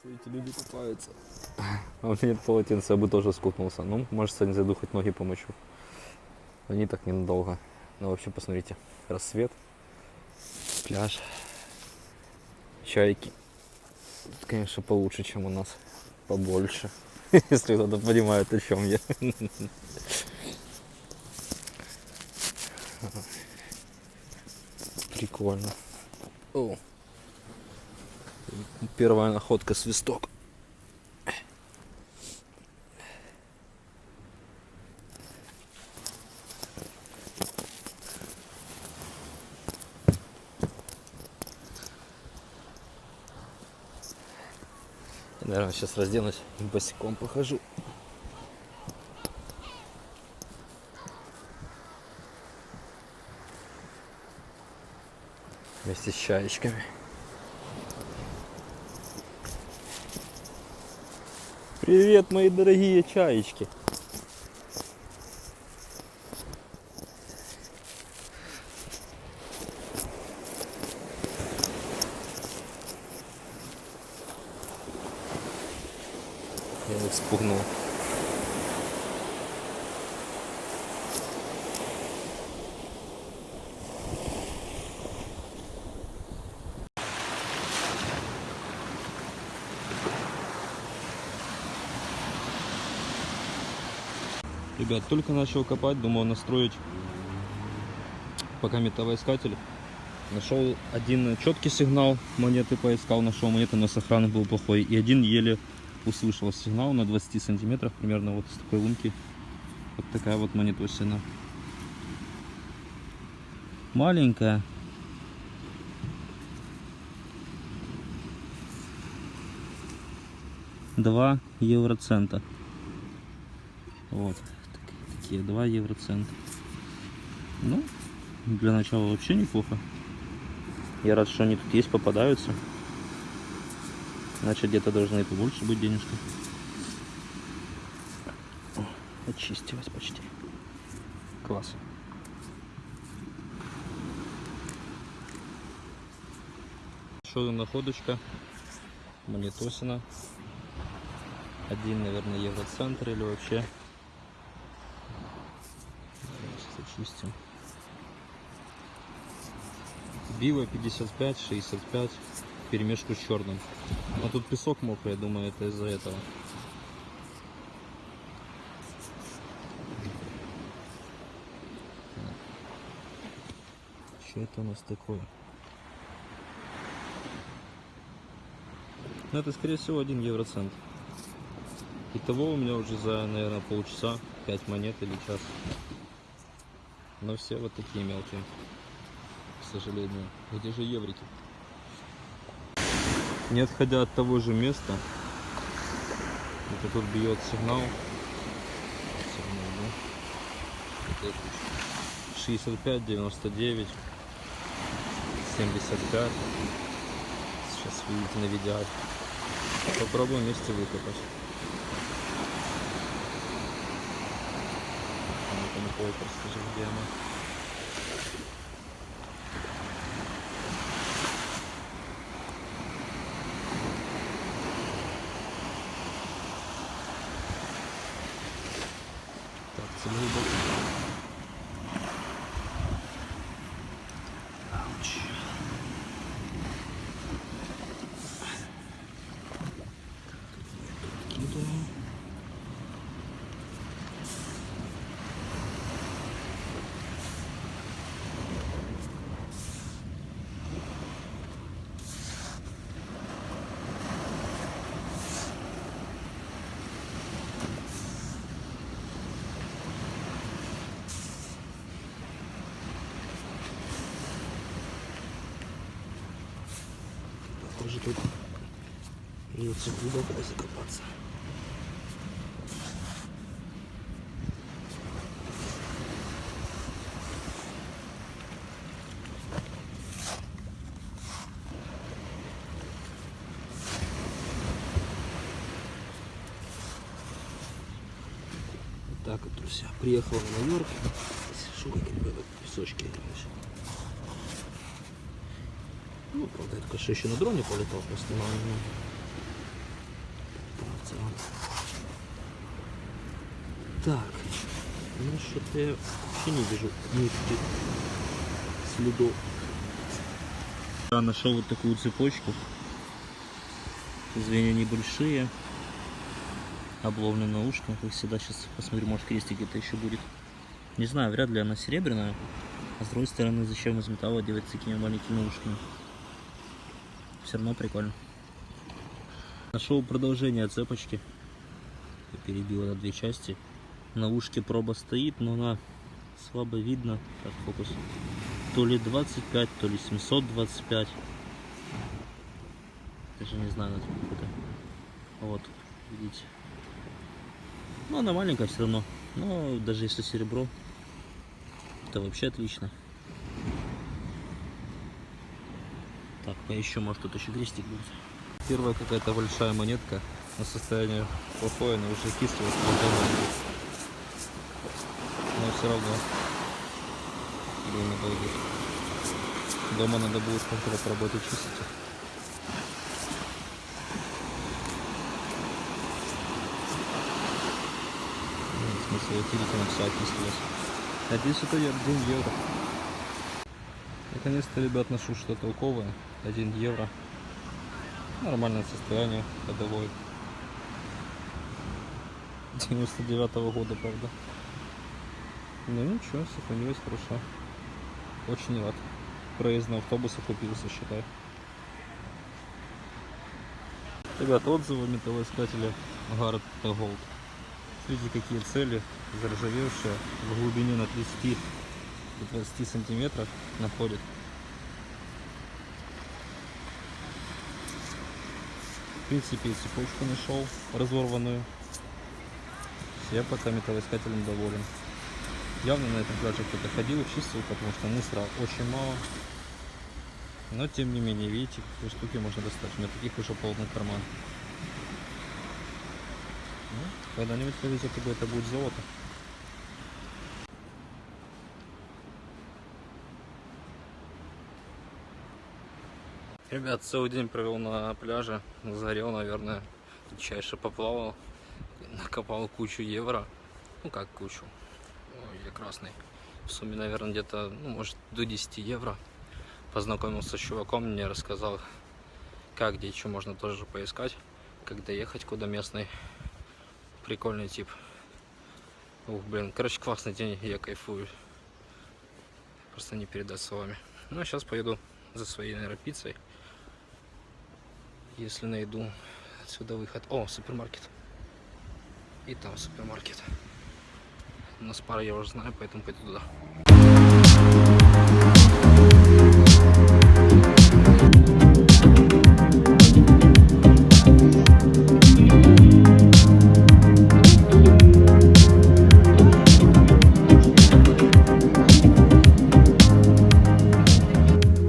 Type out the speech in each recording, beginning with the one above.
Смотрите, люди купаются. А у меня нет полотенца, я бы тоже скупнулся. Ну, может, сегодня зайду, хоть ноги помочу. Они так ненадолго. Ну, вообще, посмотрите. Рассвет. Пляж. Чайки. Тут, конечно, получше, чем у нас. Побольше. Если кто-то понимает, о чем я. Прикольно. О. Первая находка свисток. Я, наверное, сейчас разденусь и босиком похожу. Вместе с чаечками. Привет, мои дорогие чаечки. Я их спугнул. Ребят, только начал копать, думал настроить пока металлоискатель. Нашел один четкий сигнал, монеты поискал, нашел монеты, но сохран был плохой. И один еле услышал сигнал на 20 сантиметрах, примерно вот с такой лунки. Вот такая вот монетосина. Маленькая. Два евроцента. Вот такие 2 евроцента. Ну, для начала вообще неплохо. Я рад, что они тут есть, попадаются. Значит, где-то должны и побольше быть денежки. Очистилась почти. Класс. Еще одна находочка. Монетосина. Один, наверное, евроцентр или вообще. Очистим. Био 55, 65, в перемешку с черным. А тут песок мокрый, я думаю, это из-за этого. Что это у нас такое? Ну, это, скорее всего, один евроцент. Итого у меня уже за, наверное, полчаса 5 монет или час. Но все вот такие мелкие, к сожалению. Где же еврики? Не отходя от того же места, это тут бьет сигнал. Сигнал, да? Вот это. 65, 99, 75. Сейчас видите на видео. Попробуем вместе выкопать. Полку расскажи, где она. Так, цель глубоко. Ауч. Похоже, тут придется глубоко закопаться. Вот так вот, друзья. Приехал в Нью-Йорк. Шугайки, песочки. короче правда, я тільки що на дроне полетал постійно. Так, ну что-то я вообще не вижу никаких следов. Я нашел вот такую цепочку. Звенья небольшие. Обловлены на ушках. Как всегда, сейчас посмотрю, может крестик где-то еще будет. Не знаю, вряд ли она серебряная. А с другой стороны, зачем из металла делать такими маленькими ушками? Все равно прикольно. Нашел продолжение цепочки. Я на две части. На ушке проба стоит, но она слабо видно. Так, фокус. То ли 25, то ли 725. Даже не знаю, насколько это. Вот, видите. Ну, она маленькая все равно. Но даже если серебро, это вообще отлично. Так, поищу, может тут еще крестик будет. Первая какая-то большая монетка на состояние плохое, но уже кислое Но все равно. Блин, обалдеть. Дома надо будет как-то поработать чистить. Нет смысла утереть, она вся окислилась. Надеюсь, это 1 евро. Наконец-то, ребят, ношу что-то толковое. 1 евро. Нормальное состояние, ходовой. 99 -го года, правда. Ну ничего, сохранилось хорошо. Очень рад. Проезд на автобус окупился, считай. Ребят, отзывы металлоискателя Гаррет Голд. Смотрите, какие цели, заржавевшие, в глубине на 30 до 20 сантиметров находит. В принципе, цепочку нашел разорванную. Я пока металлоискателем доволен. Явно на этом пляже кто-то ходил и чистил, потому что мусора очень мало. Но тем не менее, видите, какие штуки можно достать. У меня таких уже полный карман. Ну, когда-нибудь повезет, и это будет золото. Ребят, целый день провел на пляже, загорел, наверное, чаще поплавал, накопал кучу евро, ну как кучу, Ой, я красный, в сумме, наверное, где-то, ну, может, до 10 евро. Познакомился с чуваком, мне рассказал, как, где, что можно тоже поискать, как доехать, куда местный, прикольный тип. Ух, блин, короче, классный день, я кайфую, просто не передать словами. Ну, а сейчас поеду за своей, наверное, пиццей если найду отсюда выход. О, супермаркет. И там супермаркет. У нас пара я уже знаю, поэтому пойду туда.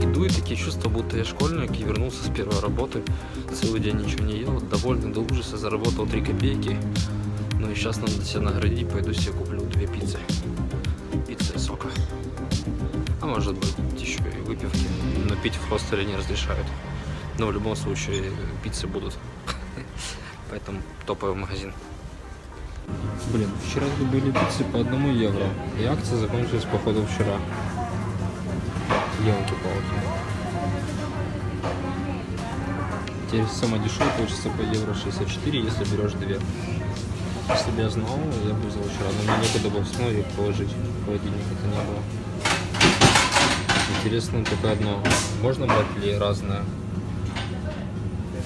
Иду и такие чувства, будто я школьник и вернулся с первой работы. Целый день ничего не ел, довольный до ужаса, заработал 3 копейки. Ну и сейчас надо себя наградить, пойду себе куплю две пиццы. Пицца и сока. А может быть еще и выпивки. Но пить в хостеле не разрешают. Но в любом случае пиццы будут. Поэтому топовый магазин. Блин, вчера тут были пиццы по одному евро. И акция закончилась походу вчера. Елки-палки. Теперь самое дешевое получится по евро 64, если берешь две. Если бы я знал, я бы взял вчера, но мне некуда было снова их положить. В холодильник это не было. Интересно только одно. Можно брать ли разное?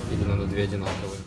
Или надо две одинаковые?